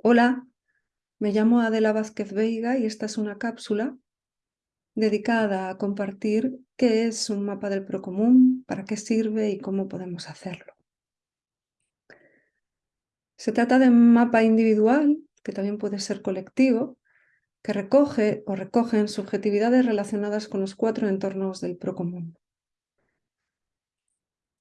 Hola, me llamo Adela Vázquez Veiga y esta es una cápsula dedicada a compartir qué es un mapa del procomún, para qué sirve y cómo podemos hacerlo. Se trata de un mapa individual, que también puede ser colectivo, que recoge o recogen subjetividades relacionadas con los cuatro entornos del procomún.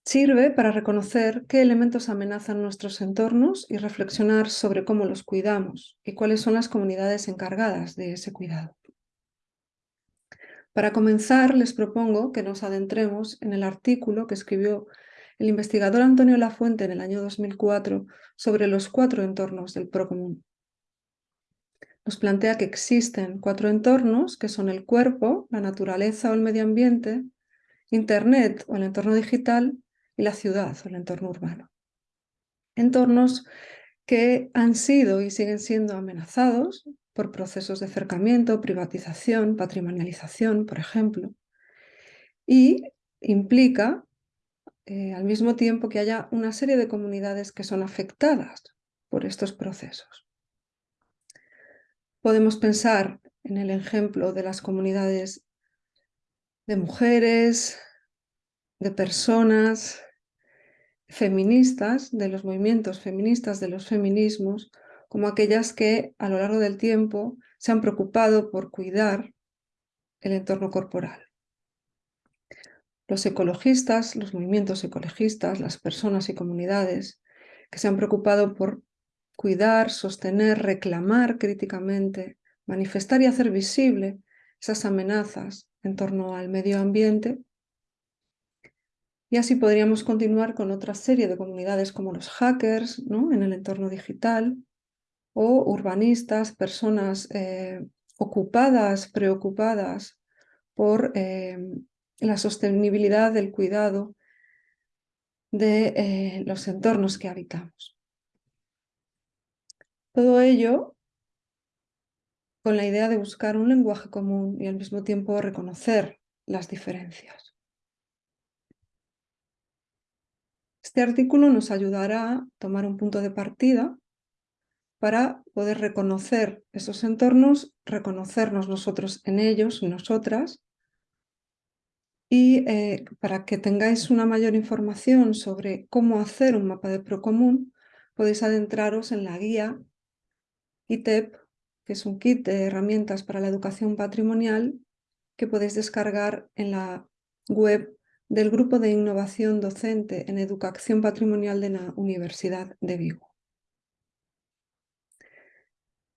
Sirve para reconocer qué elementos amenazan nuestros entornos y reflexionar sobre cómo los cuidamos y cuáles son las comunidades encargadas de ese cuidado. Para comenzar, les propongo que nos adentremos en el artículo que escribió el investigador Antonio Lafuente en el año 2004 sobre los cuatro entornos del procomún. Nos plantea que existen cuatro entornos que son el cuerpo, la naturaleza o el medio ambiente, Internet o el entorno digital y la ciudad o el entorno urbano. Entornos que han sido y siguen siendo amenazados por procesos de acercamiento, privatización, patrimonialización, por ejemplo, y implica eh, al mismo tiempo que haya una serie de comunidades que son afectadas por estos procesos. Podemos pensar en el ejemplo de las comunidades de mujeres, de personas, feministas, de los movimientos feministas, de los feminismos, como aquellas que a lo largo del tiempo se han preocupado por cuidar el entorno corporal. Los ecologistas, los movimientos ecologistas, las personas y comunidades que se han preocupado por cuidar, sostener, reclamar críticamente, manifestar y hacer visible esas amenazas en torno al medio ambiente y así podríamos continuar con otra serie de comunidades como los hackers en el entorno digital o urbanistas, personas eh, ocupadas, preocupadas por eh, la sostenibilidad del cuidado de eh, los entornos que habitamos. Todo ello con la idea de buscar un lenguaje común y al mismo tiempo reconocer las diferencias. Este artículo nos ayudará a tomar un punto de partida para poder reconocer esos entornos, reconocernos nosotros en ellos nosotras, y eh, para que tengáis una mayor información sobre cómo hacer un mapa de procomún, podéis adentraros en la guía ITEP, que es un kit de herramientas para la educación patrimonial que podéis descargar en la web del Grupo de Innovación Docente en Educación Patrimonial de la Universidad de Vigo.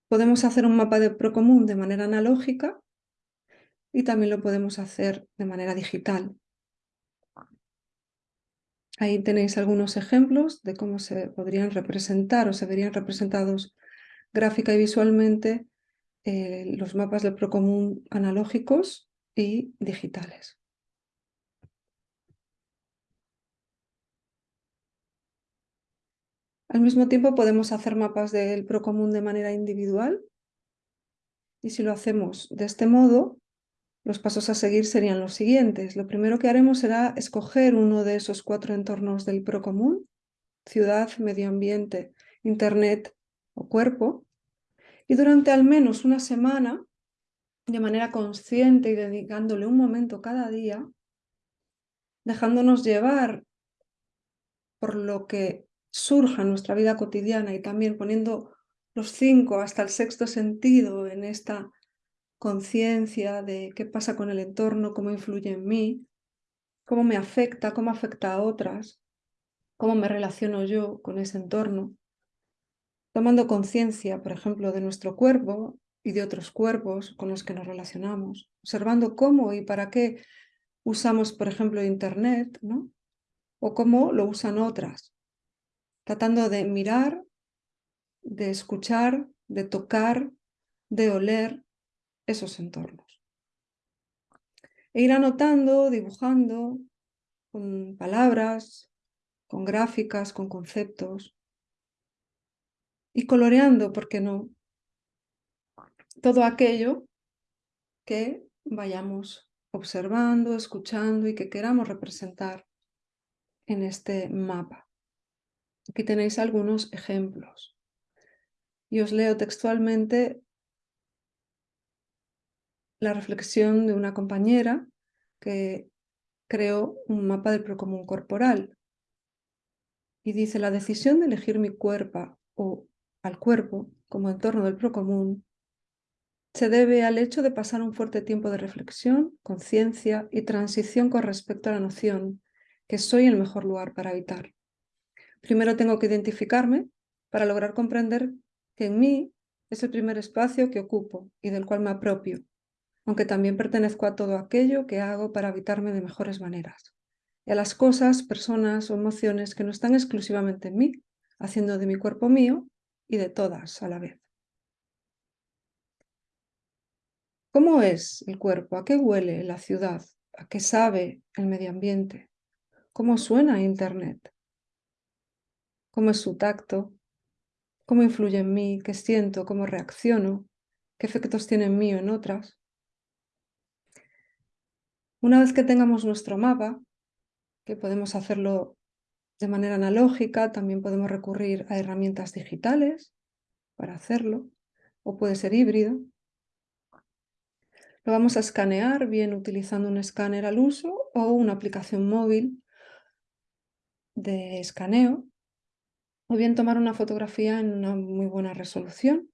Podemos hacer un mapa de Procomún de manera analógica y también lo podemos hacer de manera digital. Ahí tenéis algunos ejemplos de cómo se podrían representar o se verían representados gráfica y visualmente eh, los mapas de Procomún analógicos y digitales. Al mismo tiempo podemos hacer mapas del procomún de manera individual y si lo hacemos de este modo, los pasos a seguir serían los siguientes. Lo primero que haremos será escoger uno de esos cuatro entornos del procomún, ciudad, medio ambiente, internet o cuerpo, y durante al menos una semana, de manera consciente y dedicándole un momento cada día, dejándonos llevar por lo que surja nuestra vida cotidiana y también poniendo los cinco hasta el sexto sentido en esta conciencia de qué pasa con el entorno, cómo influye en mí, cómo me afecta, cómo afecta a otras, cómo me relaciono yo con ese entorno, tomando conciencia, por ejemplo, de nuestro cuerpo y de otros cuerpos con los que nos relacionamos, observando cómo y para qué usamos, por ejemplo, Internet, ¿no? o cómo lo usan otras, tratando de mirar, de escuchar, de tocar, de oler esos entornos. E ir anotando, dibujando, con palabras, con gráficas, con conceptos, y coloreando, ¿por qué no? Todo aquello que vayamos observando, escuchando y que queramos representar en este mapa. Aquí tenéis algunos ejemplos. Y os leo textualmente la reflexión de una compañera que creó un mapa del procomún corporal. Y dice, la decisión de elegir mi cuerpo o al cuerpo como entorno del procomún se debe al hecho de pasar un fuerte tiempo de reflexión, conciencia y transición con respecto a la noción que soy el mejor lugar para habitar. Primero tengo que identificarme para lograr comprender que en mí es el primer espacio que ocupo y del cual me apropio, aunque también pertenezco a todo aquello que hago para habitarme de mejores maneras, y a las cosas, personas o emociones que no están exclusivamente en mí, haciendo de mi cuerpo mío y de todas a la vez. ¿Cómo es el cuerpo? ¿A qué huele la ciudad? ¿A qué sabe el medio ambiente? ¿Cómo suena Internet? ¿Cómo es su tacto? ¿Cómo influye en mí? ¿Qué siento? ¿Cómo reacciono? ¿Qué efectos tiene en mí o en otras? Una vez que tengamos nuestro mapa, que podemos hacerlo de manera analógica, también podemos recurrir a herramientas digitales para hacerlo, o puede ser híbrido. Lo vamos a escanear, bien utilizando un escáner al uso o una aplicación móvil de escaneo, o bien tomar una fotografía en una muy buena resolución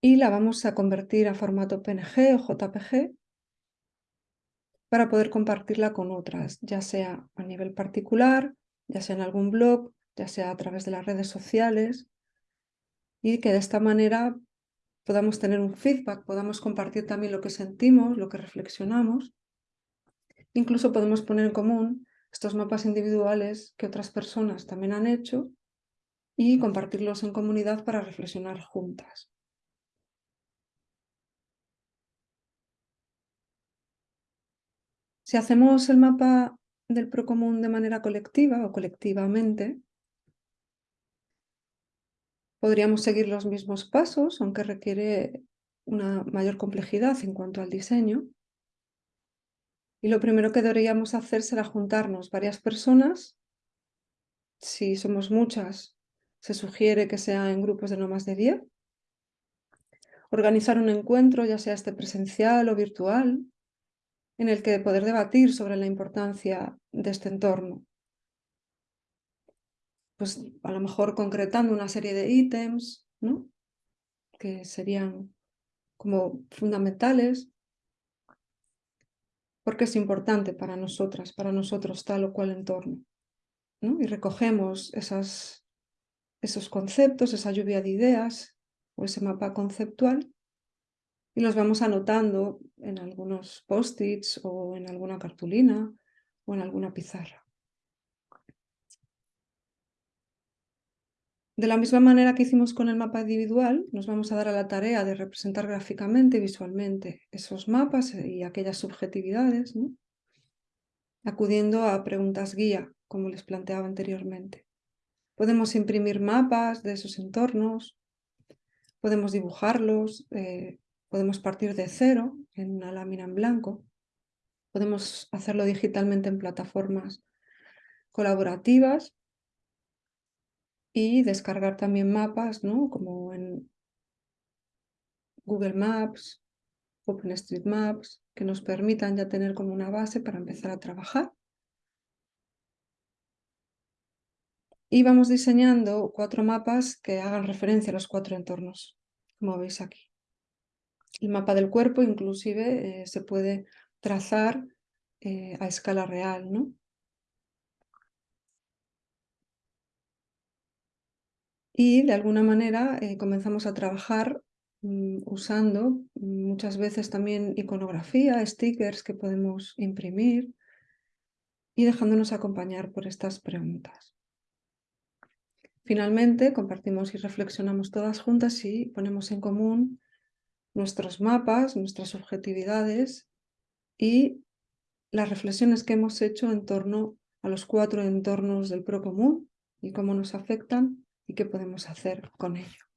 y la vamos a convertir a formato PNG o JPG para poder compartirla con otras, ya sea a nivel particular, ya sea en algún blog, ya sea a través de las redes sociales y que de esta manera podamos tener un feedback, podamos compartir también lo que sentimos, lo que reflexionamos. Incluso podemos poner en común estos mapas individuales que otras personas también han hecho y compartirlos en comunidad para reflexionar juntas. Si hacemos el mapa del procomún de manera colectiva o colectivamente, podríamos seguir los mismos pasos, aunque requiere una mayor complejidad en cuanto al diseño. Y lo primero que deberíamos hacer será juntarnos varias personas. Si somos muchas, se sugiere que sea en grupos de no más de 10. Organizar un encuentro, ya sea este presencial o virtual, en el que poder debatir sobre la importancia de este entorno. Pues a lo mejor concretando una serie de ítems, ¿no? que serían como fundamentales, porque es importante para nosotras, para nosotros tal o cual entorno. ¿no? Y recogemos esos conceptos, esa lluvia de ideas o ese mapa conceptual y los vamos anotando en algunos post-its o en alguna cartulina o en alguna pizarra. De la misma manera que hicimos con el mapa individual, nos vamos a dar a la tarea de representar gráficamente y visualmente esos mapas y aquellas subjetividades, acudiendo a preguntas guía, como les planteaba anteriormente. Podemos imprimir mapas de esos entornos, podemos dibujarlos, eh, Podemos partir de cero en una lámina en blanco. Podemos hacerlo digitalmente en plataformas colaborativas y descargar también mapas, ¿no? como en Google Maps, OpenStreetMaps, que nos permitan ya tener como una base para empezar a trabajar. Y vamos diseñando cuatro mapas que hagan referencia a los cuatro entornos, como veis aquí. El mapa del cuerpo inclusive eh, se puede trazar eh, a escala real, ¿no? Y de alguna manera eh, comenzamos a trabajar mm, usando muchas veces también iconografía, stickers que podemos imprimir y dejándonos acompañar por estas preguntas. Finalmente, compartimos y reflexionamos todas juntas y ponemos en común nuestros mapas, nuestras subjetividades y las reflexiones que hemos hecho en torno a los cuatro entornos del procomún y cómo nos afectan y qué podemos hacer con ello.